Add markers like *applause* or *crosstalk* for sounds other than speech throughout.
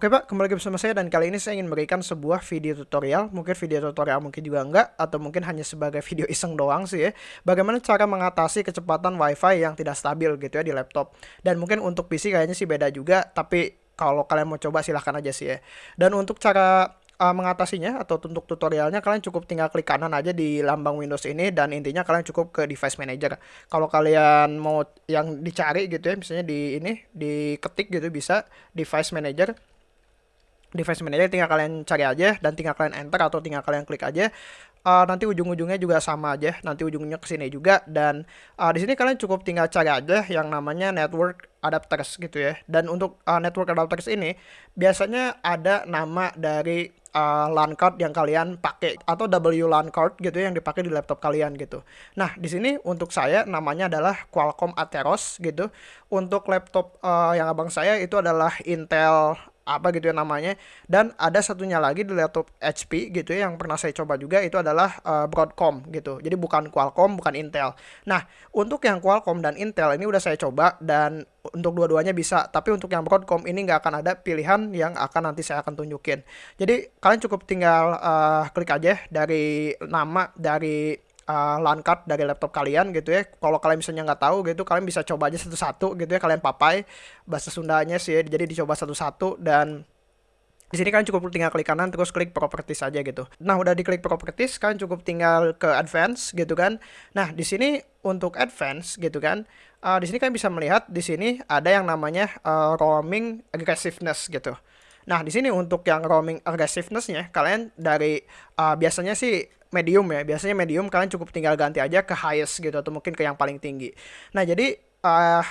Oke Pak, kembali lagi bersama saya dan kali ini saya ingin memberikan sebuah video tutorial, mungkin video tutorial mungkin juga enggak, atau mungkin hanya sebagai *laughs* video iseng doang sih ya, bagaimana cara mengatasi kecepatan wifi yang tidak stabil gitu ya di laptop. Dan mungkin untuk PC kayaknya sih beda juga, tapi kalau kalian mau coba silahkan aja sih ya. Dan untuk cara uh, mengatasinya atau untuk tutorialnya kalian cukup tinggal klik kanan aja di lambang Windows ini dan intinya kalian cukup ke device manager. Kalau kalian mau yang dicari gitu ya, misalnya di ini diketik gitu bisa device manager device manager tinggal kalian cari aja dan tinggal kalian enter atau tinggal kalian klik aja uh, nanti ujung-ujungnya juga sama aja nanti ujungnya ke sini juga dan uh, di sini kalian cukup tinggal cari aja yang namanya network adapters gitu ya dan untuk uh, network adapters ini biasanya ada nama dari uh, LAN card yang kalian pakai atau W LAN card gitu ya, yang dipakai di laptop kalian gitu. Nah, di sini untuk saya namanya adalah Qualcomm Atheros gitu. Untuk laptop uh, yang abang saya itu adalah Intel apa gitu ya namanya. Dan ada satunya lagi di laptop HP gitu ya yang pernah saya coba juga itu adalah uh, Broadcom gitu. Jadi bukan Qualcomm bukan Intel. Nah untuk yang Qualcomm dan Intel ini udah saya coba dan untuk dua-duanya bisa. Tapi untuk yang Broadcom ini nggak akan ada pilihan yang akan nanti saya akan tunjukin. Jadi kalian cukup tinggal uh, klik aja dari nama dari uh, LAN card dari laptop kalian gitu ya. Kalau kalian misalnya nggak tahu gitu, kalian bisa coba aja satu-satu gitu ya. Kalian papai bahasa Sundanya sih, ya. jadi dicoba satu-satu dan di sini kalian cukup tinggal klik kanan terus klik properties aja gitu. Nah, udah diklik properties kalian cukup tinggal ke advance gitu kan. Nah, di sini untuk advance gitu kan. Uh, di sini kalian bisa melihat di sini ada yang namanya uh, roaming aggressiveness gitu. Nah, di sini untuk yang roaming aggressiveness-nya kalian dari uh, biasanya sih medium ya. Biasanya medium kalian cukup tinggal ganti aja ke highest gitu atau mungkin ke yang paling tinggi. Nah, jadi uh,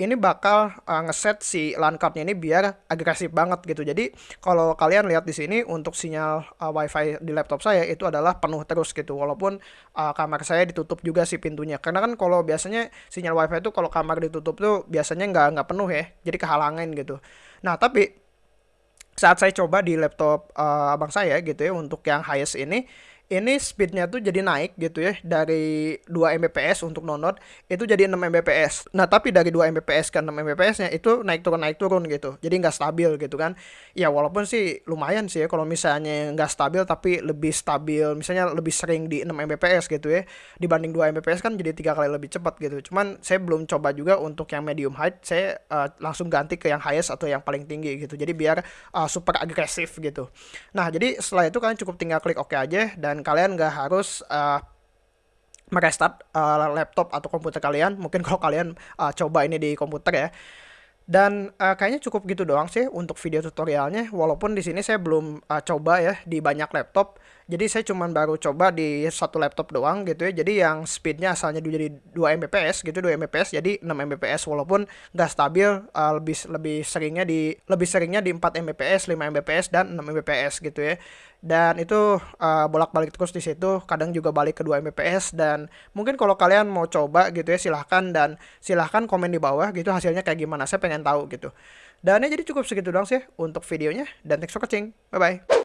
ini bakal uh, ngeset si LAN cardnya ini biar agresif banget gitu. Jadi kalau kalian lihat di sini untuk sinyal uh, WiFi di laptop saya itu adalah penuh terus gitu. Walaupun uh, kamar saya ditutup juga si pintunya. Karena kan kalau biasanya sinyal WiFi itu kalau kamar ditutup tuh biasanya nggak nggak penuh ya. Jadi kehalangan gitu. Nah tapi saat saya coba di laptop uh, abang saya gitu ya untuk yang highest ini ini speednya tuh jadi naik gitu ya dari 2 Mbps untuk download itu jadi 6 Mbps. Nah tapi dari 2 Mbps ke 6 Mbps nya itu naik turun naik turun gitu. Jadi nggak stabil gitu kan. Ya walaupun sih lumayan sih ya kalau misalnya nggak stabil tapi lebih stabil misalnya lebih sering di 6 Mbps gitu ya dibanding 2 Mbps kan jadi tiga kali lebih cepat gitu. Cuman saya belum coba juga untuk yang medium height saya uh, langsung ganti ke yang highest atau yang paling tinggi gitu. Jadi biar uh, super agresif gitu. Nah jadi setelah itu kalian cukup tinggal klik OK aja dan kalian nggak harus uh, merestart uh, laptop atau komputer kalian. Mungkin *laughs* kalau kalian uh, coba ini di komputer ya. Dan uh, kayaknya cukup gitu doang sih untuk video tutorialnya. Walaupun di sini saya belum uh, coba ya di banyak laptop. Jadi saya cuma baru coba di satu laptop doang gitu ya. Jadi yang speednya asalnya jadi 2 Mbps gitu, 2 Mbps jadi 6 Mbps walaupun nggak stabil uh, lebih lebih seringnya di lebih seringnya di 4 Mbps, 5 Mbps dan 6 Mbps gitu ya. Dan itu uh, bolak-balik terus di situ, kadang juga balik ke 2 Mbps dan mungkin kalau kalian mau coba gitu ya silahkan dan silahkan komen di bawah gitu hasilnya kayak gimana. Saya pengen tahu gitu. Dan ya jadi cukup segitu doang sih untuk videonya dan thanks for watching. Bye bye.